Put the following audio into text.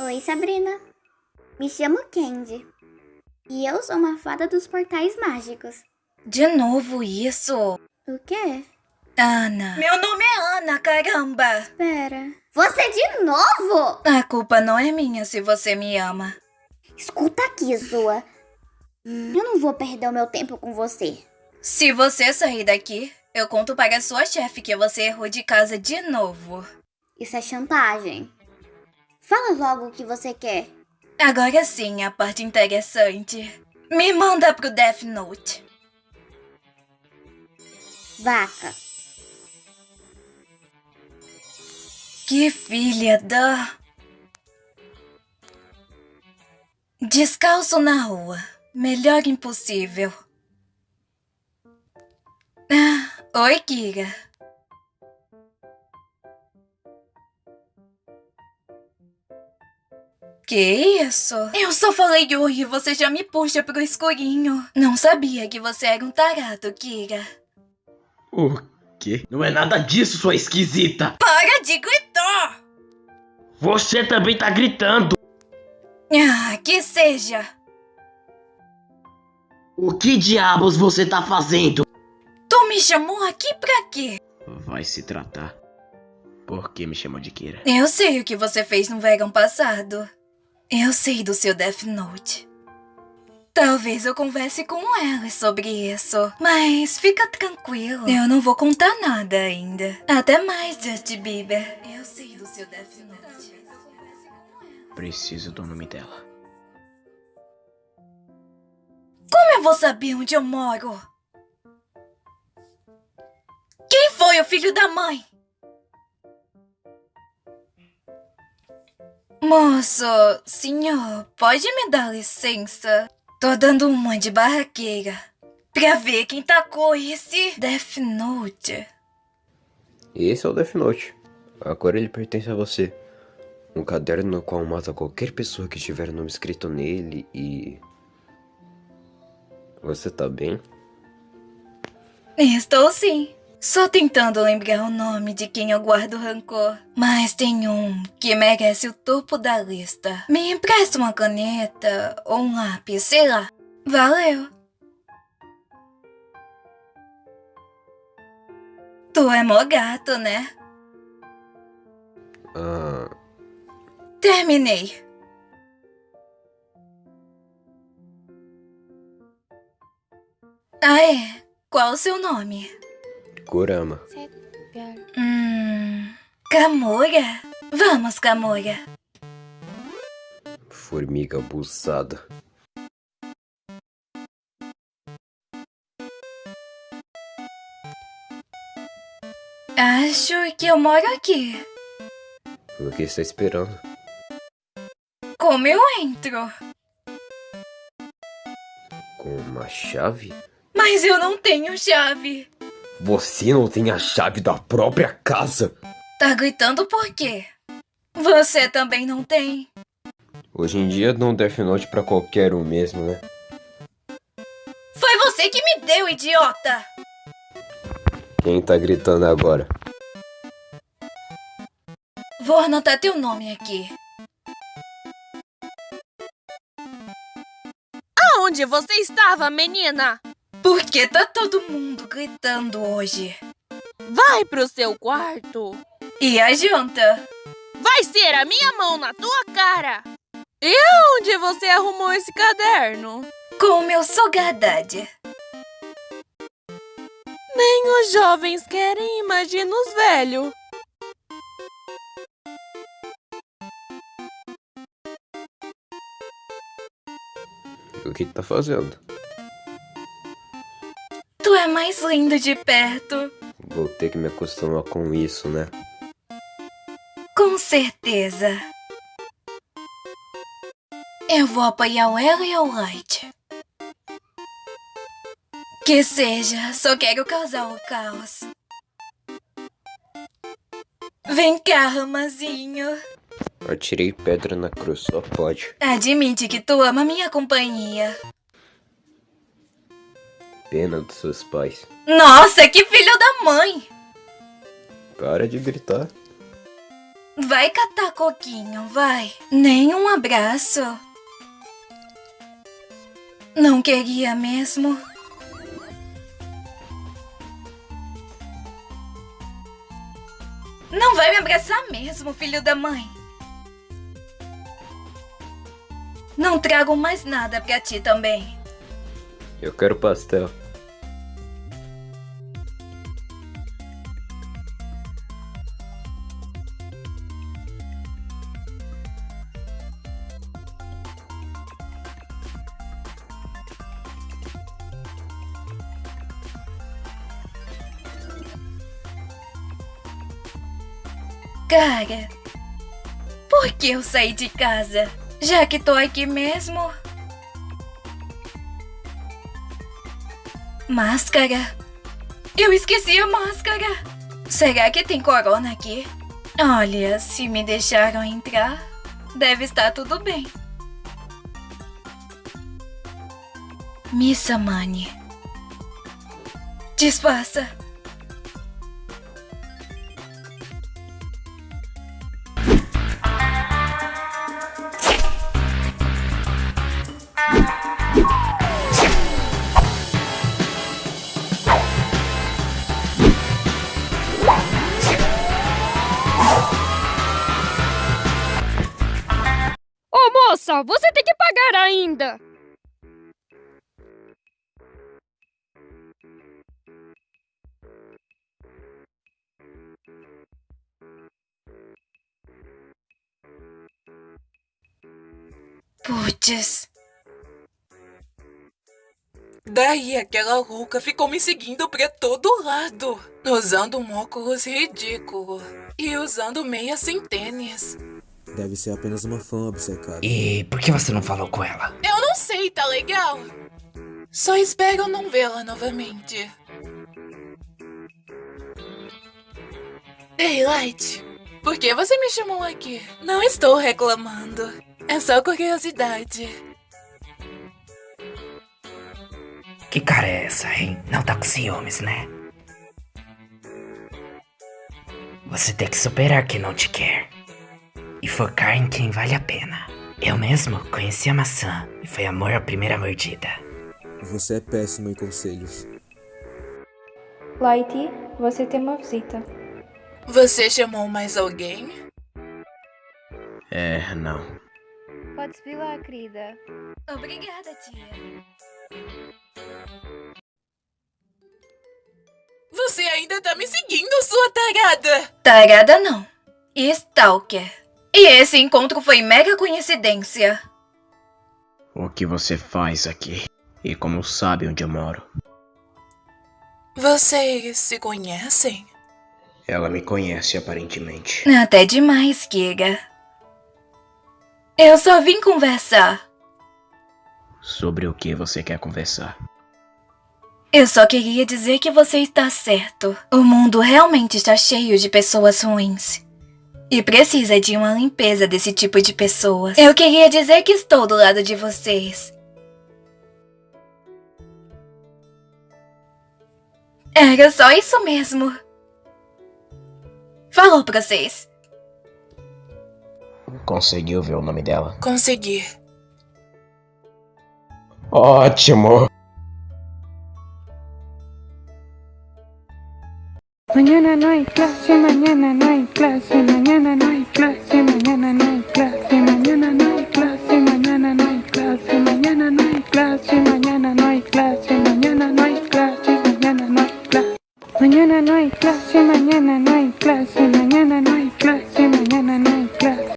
Oi, Sabrina. Me chamo Candy. E eu sou uma fada dos portais mágicos. De novo isso? O quê? Ana. Meu nome é Ana, caramba! Espera. Você de novo? A culpa não é minha se você me ama. Escuta aqui, Zoa. Eu não vou perder o meu tempo com você. Se você sair daqui, eu conto para a sua chefe que você errou de casa de novo. Isso é chantagem. Fala logo o que você quer. Agora sim, a parte interessante. Me manda pro Death Note. Vaca. Que filha da... Descalço na rua. Melhor impossível. Ah, oi, Kira. Que isso? Eu só falei oi e você já me puxa pro escurinho. Não sabia que você era um tarado, Kira. O quê? Não é nada disso, sua esquisita! Para de gritar! Você também tá gritando! Ah, que seja. O que diabos você tá fazendo? Tu me chamou aqui pra quê? Vai se tratar. Por que me chamou de Kira? Eu sei o que você fez no verão passado. Eu sei do seu Death Note. Talvez eu converse com ela sobre isso. Mas fica tranquilo. Eu não vou contar nada ainda. Até mais, Justin Bieber. Eu sei do seu Death Note. Preciso do nome dela. Como eu vou saber onde eu moro? Quem foi o filho da mãe? Moço, senhor, pode me dar licença? Tô dando uma de barraqueira pra ver quem tacou esse Death Note. Esse é o Death Note. Agora ele pertence a você. Um caderno no qual mata qualquer pessoa que tiver nome escrito nele e... Você tá bem? Estou sim. Só tentando lembrar o nome de quem eu guardo rancor. Mas tem um que merece o topo da lista. Me empresta uma caneta ou um lápis, sei lá. Valeu. Tu é mó gato, né? Ah, Terminei. Ah, é? Qual o seu nome? Kurama. Hum. Vamos, Camora. Formiga abusada. Acho que eu moro aqui. O que está esperando? Como eu entro? Com uma chave? Mas eu não tenho chave. Você não tem a chave da própria casa? Tá gritando por quê? Você também não tem. Hoje em dia não Death Note pra qualquer um mesmo, né? Foi você que me deu, idiota! Quem tá gritando agora? Vou anotar teu nome aqui. Aonde você estava, menina? Por que tá todo mundo gritando hoje? Vai pro seu quarto. E a janta? Vai ser a minha mão na tua cara. E onde você arrumou esse caderno? Com o meu sogadade. Nem os jovens querem, imagina os velhos. O que tá fazendo? É mais lindo de perto. Vou ter que me acostumar com isso, né? Com certeza. Eu vou apoiar o Elo e o Light. Que seja, só quero causar o caos. Vem cá, Ramazinho. Atirei pedra na cruz, só pode. Admite que tu ama minha companhia. Pena dos seus pais. Nossa, que filho da mãe! Para de gritar. Vai catar coquinho, vai. Nem um abraço. Não queria mesmo. Não vai me abraçar mesmo, filho da mãe. Não trago mais nada pra ti também. Eu quero pastel. Cara, por que eu saí de casa? Já que tô aqui mesmo. Máscara. Eu esqueci a máscara. Será que tem corona aqui? Olha, se me deixaram entrar, deve estar tudo bem. Missa Mani. Disfarça. Moça, você tem que pagar ainda! Puts. Daí aquela louca ficou me seguindo pra todo lado, usando um óculos ridículo e usando meia sem tênis. Deve ser apenas uma fã obcecada. E por que você não falou com ela? Eu não sei, tá legal? Só espero não vê-la novamente. Ei, Light, por que você me chamou aqui? Não estou reclamando. É só curiosidade. Que cara é essa, hein? Não tá com ciúmes, né? Você tem que superar quem não te quer. E focar em quem vale a pena. Eu mesmo conheci a maçã e foi amor à primeira mordida. Você é péssimo em conselhos. Light, você tem uma visita. Você chamou mais alguém? É, não. Pode subir lá, querida. Obrigada, tia. Você ainda tá me seguindo, sua tarada! Tarada não. Stalker. E esse encontro foi mega coincidência. O que você faz aqui? E como sabe onde eu moro? Vocês se conhecem? Ela me conhece aparentemente. Até demais, Giga. Eu só vim conversar. Sobre o que você quer conversar? Eu só queria dizer que você está certo. O mundo realmente está cheio de pessoas ruins. E precisa de uma limpeza desse tipo de pessoas. Eu queria dizer que estou do lado de vocês. Era só isso mesmo. Falou pra vocês. Conseguiu ver o nome dela? Consegui. Ótimo! Mañana no hay clase, mañana no hay clase, mañana